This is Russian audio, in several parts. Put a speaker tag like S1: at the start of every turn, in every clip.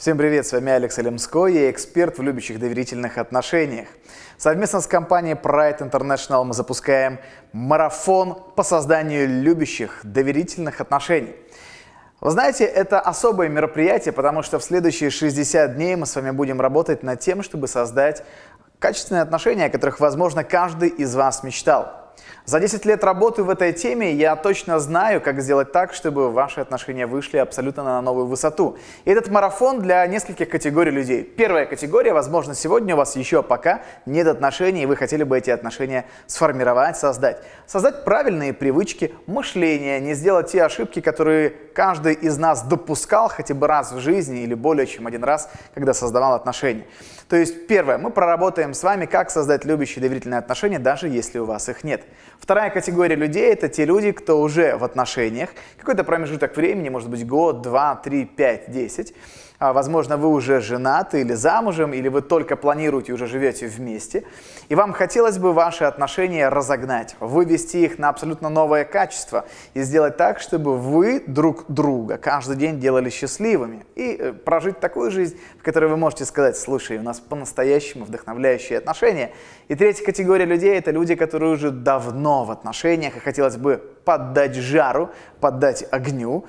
S1: Всем привет, с вами Алекс Алемской, я эксперт в любящих доверительных отношениях. Совместно с компанией Pride International мы запускаем марафон по созданию любящих доверительных отношений. Вы знаете, это особое мероприятие, потому что в следующие 60 дней мы с вами будем работать над тем, чтобы создать качественные отношения, о которых, возможно, каждый из вас мечтал. За 10 лет работы в этой теме я точно знаю, как сделать так, чтобы ваши отношения вышли абсолютно на новую высоту. И этот марафон для нескольких категорий людей. Первая категория, возможно, сегодня у вас еще пока нет отношений, и вы хотели бы эти отношения сформировать, создать. Создать правильные привычки, мышления, не сделать те ошибки, которые каждый из нас допускал хотя бы раз в жизни или более чем один раз, когда создавал отношения. То есть, первое, мы проработаем с вами, как создать любящие доверительные отношения, даже если у вас их нет. Вторая категория людей – это те люди, кто уже в отношениях, какой-то промежуток времени, может быть год, два, три, пять, десять, а, возможно, вы уже женаты или замужем, или вы только планируете, уже живете вместе, и вам хотелось бы ваши отношения разогнать, вывести их на абсолютно новое качество и сделать так, чтобы вы друг друга каждый день делали счастливыми и э, прожить такую жизнь, в которой вы можете сказать, слушай, у нас по-настоящему вдохновляющие отношения. И третья категория людей – это люди, которые уже давно в отношениях и хотелось бы поддать жару, поддать огню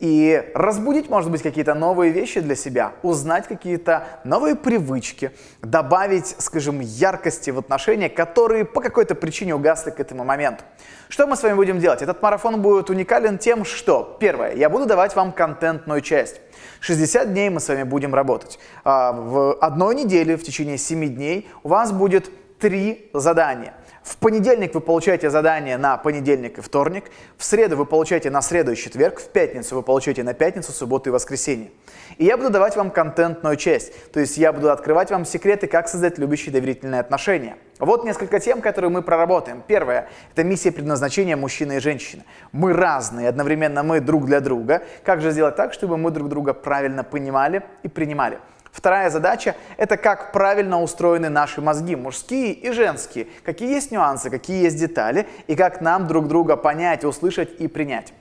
S1: и разбудить, может быть, какие-то новые вещи для себя, узнать какие-то новые привычки, добавить, скажем, яркости в отношения, которые по какой-то причине угасли к этому моменту. Что мы с вами будем делать? Этот марафон будет уникален тем, что, первое, я буду давать вам контентную часть. 60 дней мы с вами будем работать. А, в одной неделе, в течение 7 дней, у вас будет три задания – в понедельник вы получаете задание на понедельник и вторник, в среду вы получаете на среду и четверг, в пятницу вы получаете на пятницу, субботу и воскресенье. И я буду давать вам контентную часть, то есть я буду открывать вам секреты, как создать любящие доверительные отношения. Вот несколько тем, которые мы проработаем. Первое – это миссия предназначения мужчины и женщины. Мы разные, одновременно мы друг для друга. Как же сделать так, чтобы мы друг друга правильно понимали и принимали? Вторая задача – это как правильно устроены наши мозги, мужские и женские, какие есть нюансы, какие есть детали, и как нам друг друга понять, услышать и принять.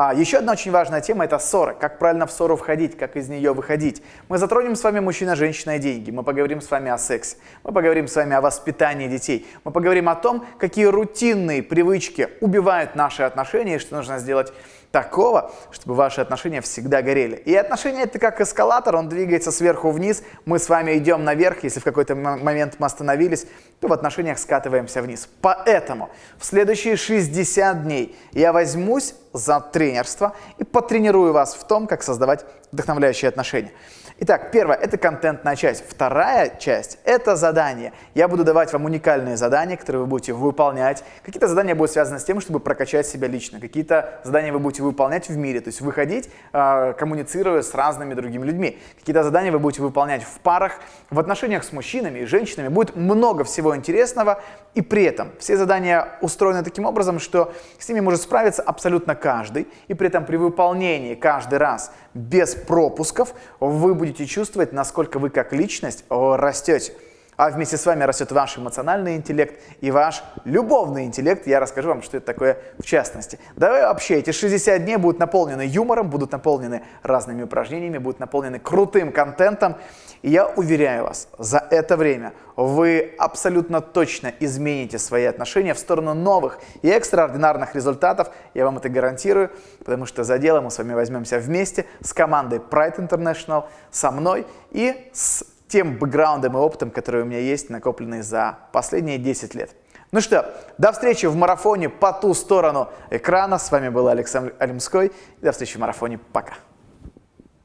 S1: А, еще одна очень важная тема – это ссоры. Как правильно в ссору входить, как из нее выходить. Мы затронем с вами мужчина, женщина и деньги. Мы поговорим с вами о сексе. Мы поговорим с вами о воспитании детей. Мы поговорим о том, какие рутинные привычки убивают наши отношения и что нужно сделать такого, чтобы ваши отношения всегда горели. И отношения это как эскалатор, он двигается сверху вниз, мы с вами идем наверх, если в какой-то момент мы остановились, то в отношениях скатываемся вниз. Поэтому в следующие 60 дней я возьмусь за тренерство и потренирую вас в том, как создавать вдохновляющие отношения. Итак, первое – это контентная часть. Вторая часть – это задание. Я буду давать вам уникальные задания, которые вы будете выполнять. Какие-то задания будут связаны с тем, чтобы прокачать себя лично. Какие-то задания вы будете выполнять в мире, то есть выходить, э, коммуницируя с разными другими людьми. Какие-то задания вы будете выполнять в парах, в отношениях с мужчинами и женщинами. Будет много всего интересного, и при этом все задания устроены таким образом, что с ними может справиться абсолютно каждый, и при этом при выполнении каждый раз без пропусков вы будете будете чувствовать, насколько вы как личность растете. А вместе с вами растет ваш эмоциональный интеллект и ваш любовный интеллект. Я расскажу вам, что это такое в частности. Давай вообще эти 60 дней будут наполнены юмором, будут наполнены разными упражнениями, будут наполнены крутым контентом. И я уверяю вас, за это время вы абсолютно точно измените свои отношения в сторону новых и экстраординарных результатов. Я вам это гарантирую, потому что за дело мы с вами возьмемся вместе с командой Pride International, со мной и с тем бэкграундом и опытом, который у меня есть, накопленный за последние 10 лет. Ну что, до встречи в марафоне по ту сторону экрана. С вами был Александр Алимской. До встречи в марафоне. Пока.